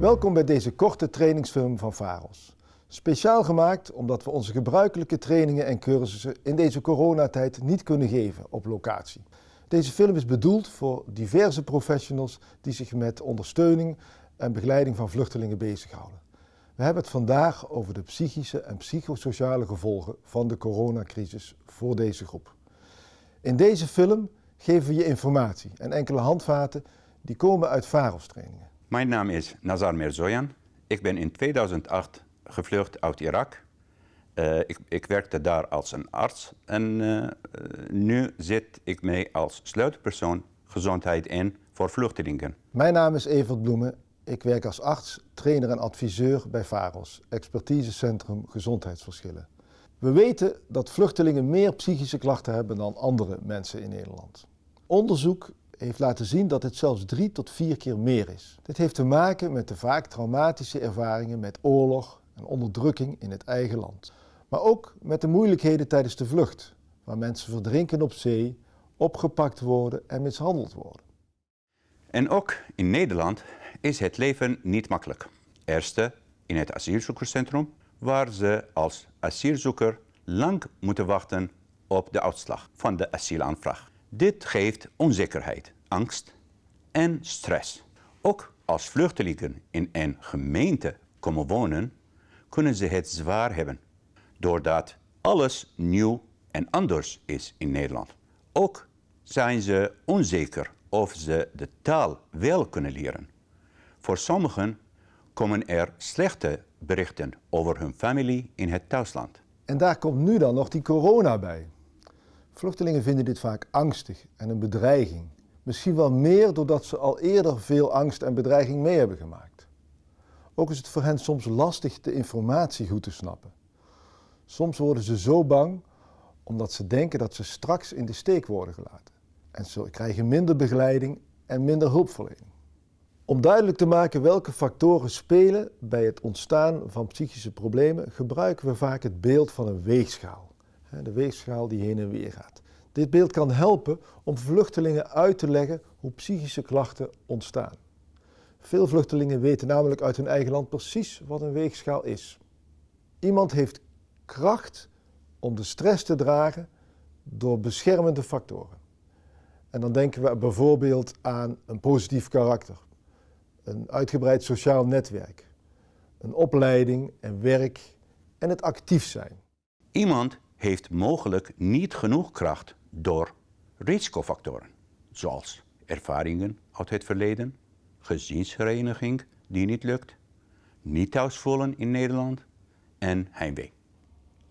Welkom bij deze korte trainingsfilm van VAROS. Speciaal gemaakt omdat we onze gebruikelijke trainingen en cursussen in deze coronatijd niet kunnen geven op locatie. Deze film is bedoeld voor diverse professionals die zich met ondersteuning en begeleiding van vluchtelingen bezighouden. We hebben het vandaag over de psychische en psychosociale gevolgen van de coronacrisis voor deze groep. In deze film geven we je informatie en enkele handvaten die komen uit VAROS trainingen. Mijn naam is Nazar Mirzoyan. Ik ben in 2008 gevlucht uit Irak. Uh, ik, ik, werkte daar als een arts en uh, nu zit ik mee als sleutelpersoon gezondheid in voor vluchtelingen. Mijn naam is Evert Bloemen. Ik werk als arts, trainer en adviseur bij VAROS, Expertisecentrum Gezondheidsverschillen. We weten dat vluchtelingen meer psychische klachten hebben dan andere mensen in Nederland. Onderzoek heeft laten zien dat het zelfs drie tot vier keer meer is. Dit heeft te maken met de vaak traumatische ervaringen met oorlog en onderdrukking in het eigen land. Maar ook met de moeilijkheden tijdens de vlucht, waar mensen verdrinken op zee, opgepakt worden en mishandeld worden. En ook in Nederland is het leven niet makkelijk. Eerste in het asielzoekerscentrum, waar ze als asielzoeker lang moeten wachten op de uitslag van de asielaanvraag. Dit geeft onzekerheid, angst en stress. Ook als vluchtelingen in een gemeente komen wonen, kunnen ze het zwaar hebben, doordat alles nieuw en anders is in Nederland. Ook zijn ze onzeker of ze de taal wel kunnen leren. Voor sommigen komen er slechte berichten over hun familie in het thuisland. En daar komt nu dan nog die corona bij. Vluchtelingen vinden dit vaak angstig en een bedreiging. Misschien wel meer doordat ze al eerder veel angst en bedreiging mee hebben gemaakt. Ook is het voor hen soms lastig de informatie goed te snappen. Soms worden ze zo bang omdat ze denken dat ze straks in de steek worden gelaten. En ze krijgen minder begeleiding en minder hulpverlening. Om duidelijk te maken welke factoren spelen bij het ontstaan van psychische problemen, gebruiken we vaak het beeld van een weegschaal de weegschaal die heen en weer gaat. Dit beeld kan helpen om vluchtelingen uit te leggen hoe psychische klachten ontstaan. Veel vluchtelingen weten namelijk uit hun eigen land precies wat een weegschaal is. Iemand heeft kracht om de stress te dragen door beschermende factoren. En dan denken we bijvoorbeeld aan een positief karakter, een uitgebreid sociaal netwerk, een opleiding en werk en het actief zijn. Iemand heeft mogelijk niet genoeg kracht door risicofactoren, zoals ervaringen uit het verleden, gezinshereniging die niet lukt, niet thuis voelen in Nederland en heimwee.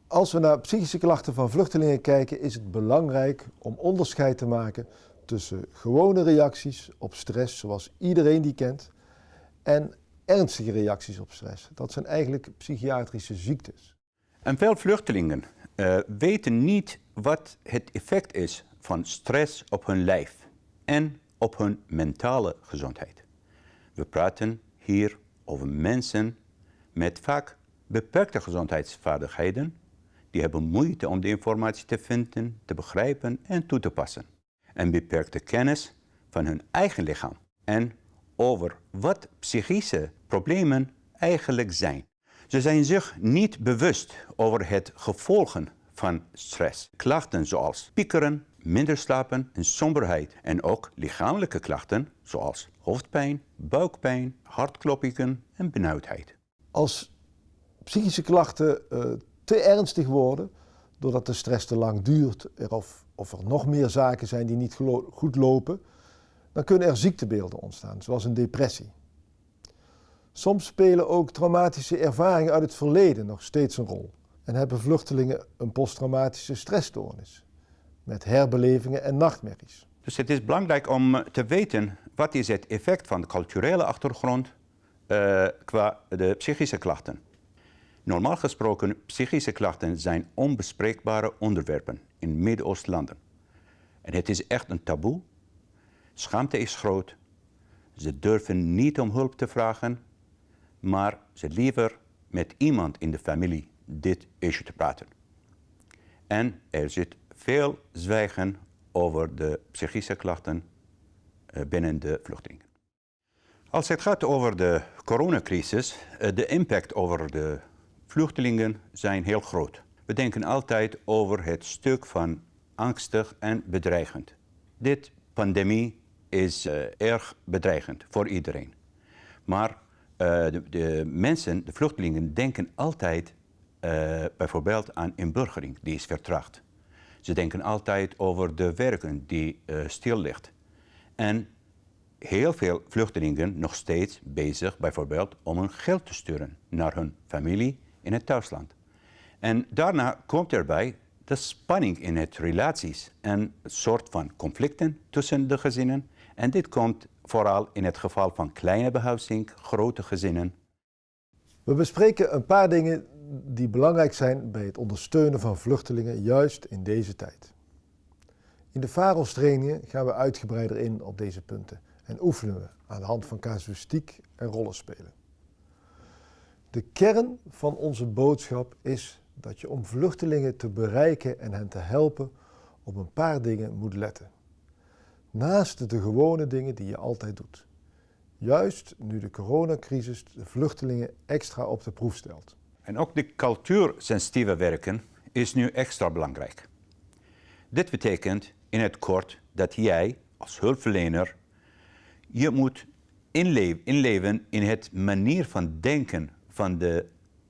Als we naar psychische klachten van vluchtelingen kijken, is het belangrijk om onderscheid te maken tussen gewone reacties op stress, zoals iedereen die kent, en ernstige reacties op stress. Dat zijn eigenlijk psychiatrische ziektes. En veel vluchtelingen uh, weten niet wat het effect is van stress op hun lijf en op hun mentale gezondheid. We praten hier over mensen met vaak beperkte gezondheidsvaardigheden. Die hebben moeite om de informatie te vinden, te begrijpen en toe te passen. En beperkte kennis van hun eigen lichaam en over wat psychische problemen eigenlijk zijn. Ze zijn zich niet bewust over het gevolgen van stress. Klachten zoals piekeren, minder slapen en somberheid. En ook lichamelijke klachten zoals hoofdpijn, buikpijn, hartkloppingen en benauwdheid. Als psychische klachten uh, te ernstig worden, doordat de stress te lang duurt of, of er nog meer zaken zijn die niet goed lopen, dan kunnen er ziektebeelden ontstaan, zoals een depressie. Soms spelen ook traumatische ervaringen uit het verleden nog steeds een rol. En hebben vluchtelingen een posttraumatische stressstoornis met herbelevingen en nachtmerries. Dus het is belangrijk om te weten wat is het effect van de culturele achtergrond uh, qua de psychische klachten. Normaal gesproken, psychische klachten zijn onbespreekbare onderwerpen in Midden-Oostlanden. En het is echt een taboe. Schaamte is groot. Ze durven niet om hulp te vragen maar ze liever met iemand in de familie dit issue te praten. En er zit veel zwijgen over de psychische klachten eh, binnen de vluchtelingen. Als het gaat over de coronacrisis, uh, de impact over de vluchtelingen zijn heel groot. We denken altijd over het stuk van angstig en bedreigend. Dit pandemie is uh, erg bedreigend voor iedereen. Maar de, de, mensen, de vluchtelingen, denken altijd uh, bijvoorbeeld aan inburgering, die is vertraagd. Ze denken altijd over de werken die stil ligt. En heel veel vluchtelingen nog steeds bezig bijvoorbeeld om hun geld te sturen naar hun familie in het thuisland. En daarna komt erbij de spanning in het relaties en een soort van conflicten tussen de gezinnen. En dit komt vooral in het geval van kleine behuizing, grote gezinnen. We bespreken een paar dingen die belangrijk zijn bij het ondersteunen van vluchtelingen juist in deze tijd. In de VAROS trainingen gaan we uitgebreider in op deze punten en oefenen we aan de hand van casuïstiek en rollenspelen. De kern van onze boodschap is dat je om vluchtelingen te bereiken en hen te helpen op een paar dingen moet letten. Naast de gewone dingen die je altijd doet. Juist nu de coronacrisis de vluchtelingen extra op de proef stelt. En ook de cultuursensitieve werken is nu extra belangrijk. Dit betekent in het kort dat jij als hulpverlener je moet inleven, in het manier van denken van de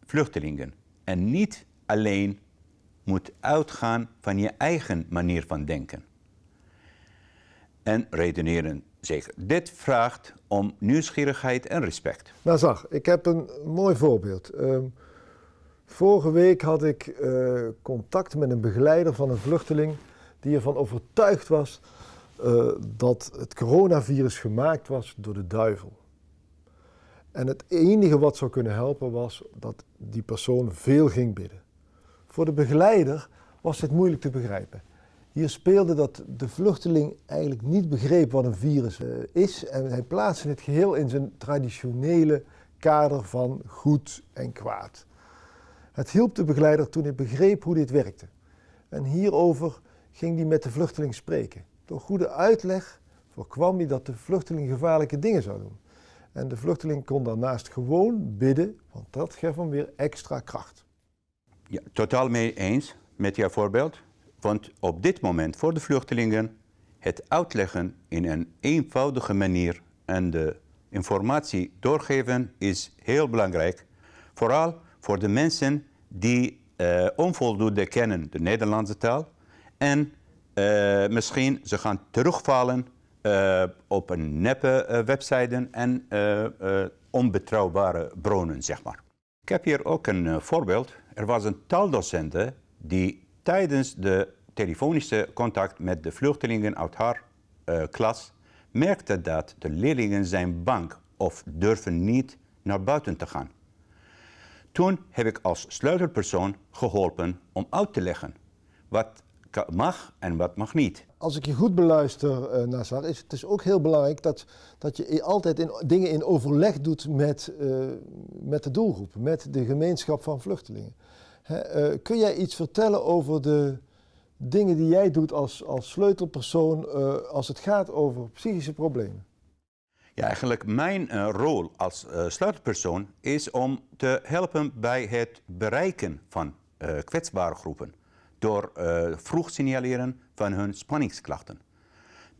vluchtelingen. En niet alleen moet uitgaan van je eigen manier van denken. En redeneren zeker. Dit vraagt om nieuwsgierigheid en respect. Nou zag, ik heb een mooi voorbeeld. Uh, vorige week had ik uh, contact met een begeleider van een vluchteling die ervan overtuigd was uh, dat het coronavirus gemaakt was door de duivel. En het enige wat zou kunnen helpen was dat die persoon veel ging bidden. Voor de begeleider was het moeilijk te begrijpen. Hier speelde dat de vluchteling eigenlijk niet begreep wat een virus uh, is en hij plaatste het geheel in zijn traditionele kader van goed en kwaad. Het hielp de begeleider toen hij begreep hoe dit werkte. En hierover ging hij met de vluchteling spreken. Door goede uitleg voorkwam hij dat de vluchteling gevaarlijke dingen zou doen. En de vluchteling kon daarnaast gewoon bidden, want dat gaf hem weer extra kracht. Ja, totaal mee eens met jouw voorbeeld. Want op dit moment voor de vluchtelingen het uitleggen in een eenvoudige manier en de informatie doorgeven is heel belangrijk. Vooral voor de mensen die uh, onvoldoende kennen de Nederlandse taal en uh, misschien ze gaan terugvallen uh, op een neppe website en onbetrouwbare bronnen, zeg maar. Ik heb hier ook een voorbeeld. Er was een taaldocent die tijdens de telefonische contact met de vluchtelingen uit haar klas merkte dat de leerlingen zijn bang of durven niet naar buiten te gaan. Toen heb ik als sleutelpersoon geholpen om uit te leggen wat mag en wat mag niet. Als ik je goed beluister, uh, is het dus ook heel belangrijk dat, dat je altijd in, dingen in overleg doet met, uh, met de doelgroep, met de gemeenschap van vluchtelingen. Uh, kun jij iets vertellen over de dingen die jij doet als, als sleutelpersoon als het gaat over psychische problemen? Ja, eigenlijk mijn rol als sleutelpersoon is om te helpen bij het bereiken van kwetsbare groepen door vroeg signaleren van hun spanningsklachten.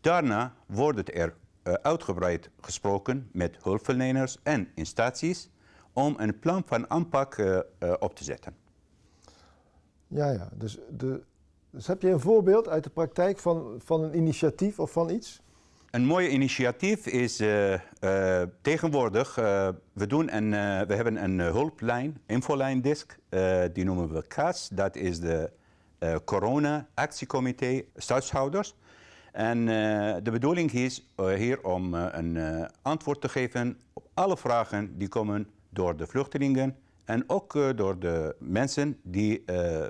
Daarna wordt er uitgebreid gesproken met hulpverleners en instanties om een plan van aanpak op te zetten. Ja, ja. Dus, de, dus heb je een voorbeeld uit de praktijk van, van een initiatief of van iets? Een mooi initiatief is uh, uh, tegenwoordig, uh, we, doen een, we hebben een hulplijn, infolijndisk, die noemen we CAS. Dat is de corona-actiecomité stadshouders. En de bedoeling is hier om een antwoord te geven op alle vragen die komen door de vluchtelingen en ook door de mensen die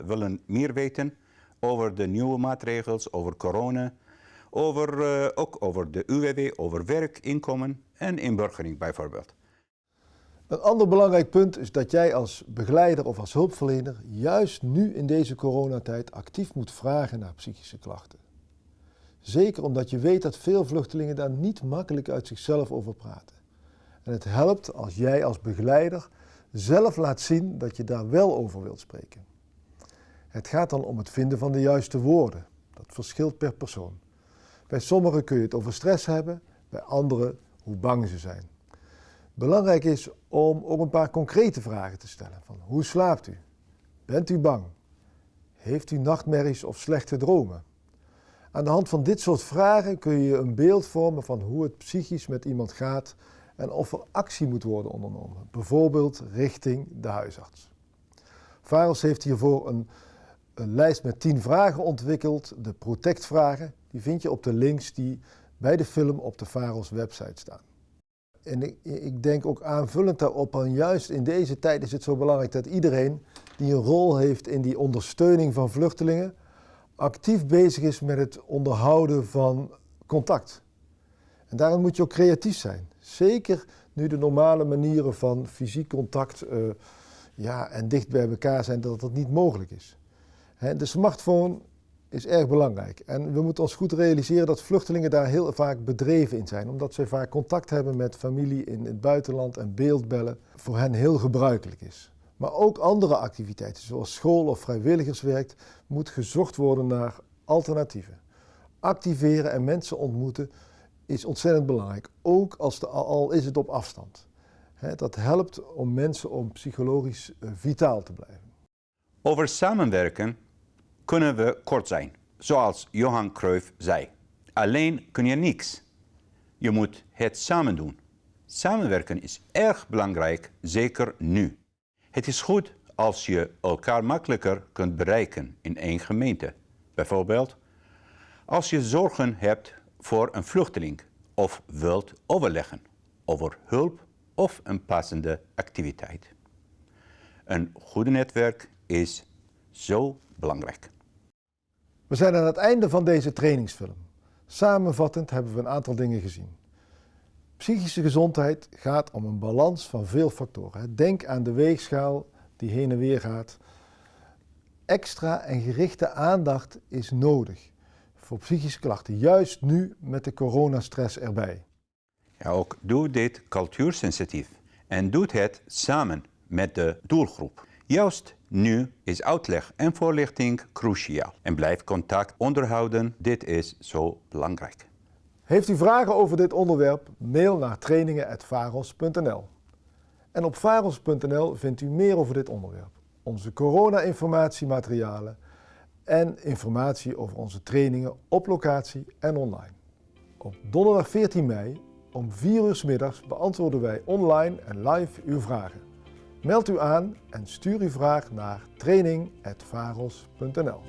willen meer weten over de nieuwe maatregels, over corona, over, ook over de UWW, over werk, inkomen en inburgering bijvoorbeeld. Een ander belangrijk punt is dat jij als begeleider of als hulpverlener juist nu in deze coronatijd actief moet vragen naar psychische klachten. Zeker omdat je weet dat veel vluchtelingen daar niet makkelijk uit zichzelf over praten. En het helpt als jij als begeleider zelf laat zien dat je daar wel over wilt spreken. Het gaat dan om het vinden van de juiste woorden. Dat verschilt per persoon. Bij sommigen kun je het over stress hebben, bij anderen hoe bang ze zijn. Belangrijk is om ook een paar concrete vragen te stellen. Van hoe slaapt u? Bent u bang? Heeft u nachtmerries of slechte dromen? Aan de hand van dit soort vragen kun je een beeld vormen van hoe het psychisch met iemand gaat en of er actie moet worden ondernomen, bijvoorbeeld richting de huisarts. Varos heeft hiervoor een, een lijst met 10 vragen ontwikkeld, de Protect-vragen. Die vind je op de links die bij de film op de Varos website staan. En ik, ik, denk ook aanvullend daarop, en juist in deze tijd is het zo belangrijk dat iedereen die een rol heeft in die ondersteuning van vluchtelingen, actief bezig is met het onderhouden van contact. En daarom moet je ook creatief zijn. Zeker nu de normale manieren van fysiek contact uh, ja, en dicht bij elkaar zijn, dat dat niet mogelijk is. de smartphone is erg belangrijk. En we moeten ons goed realiseren dat vluchtelingen daar heel vaak bedreven in zijn, omdat ze vaak contact hebben met familie in het buitenland en beeldbellen voor hen heel gebruikelijk is. Maar ook andere activiteiten, zoals school of vrijwilligerswerk, moet gezocht worden naar alternatieven. Activeren en mensen ontmoeten is ontzettend belangrijk, ook als de, al is het op afstand. dat helpt om mensen om psychologisch eh, vitaal te blijven. Over samenwerken kunnen we kort zijn, zoals Johan Cruyff zei. Alleen kun je niks. Je moet het samen doen. Samenwerken is erg belangrijk, zeker nu. Het is goed als je elkaar makkelijker kunt bereiken in één gemeente. Bijvoorbeeld als je zorgen hebt voor een vluchteling of wilt overleggen over hulp of een passende activiteit. Een goed netwerk is zo belangrijk. We zijn aan het einde van deze trainingsfilm. Samenvattend hebben we een aantal dingen gezien. Psychische gezondheid gaat om een balans van veel factoren. Denk aan de weegschaal die heen en weer gaat. Extra en gerichte aandacht is nodig voor psychische klachten, juist nu met de coronastress erbij. Ja, ook doe dit cultuursensitief en doe het samen met de doelgroep. Juist nu is uitleg en voorlichting cruciaal. En blijf contact onderhouden, dit is zo belangrijk. Heeft u vragen over dit onderwerp? Mail naar trainingen.varos.nl. En op varos.nl vindt u meer over dit onderwerp. Onze corona-informatiematerialen en informatie over onze trainingen op locatie en online. Op donderdag 14 mei om 4 uur s middags beantwoorden wij online en live uw vragen. Meld u aan en stuur uw vraag naar training.varos.nl.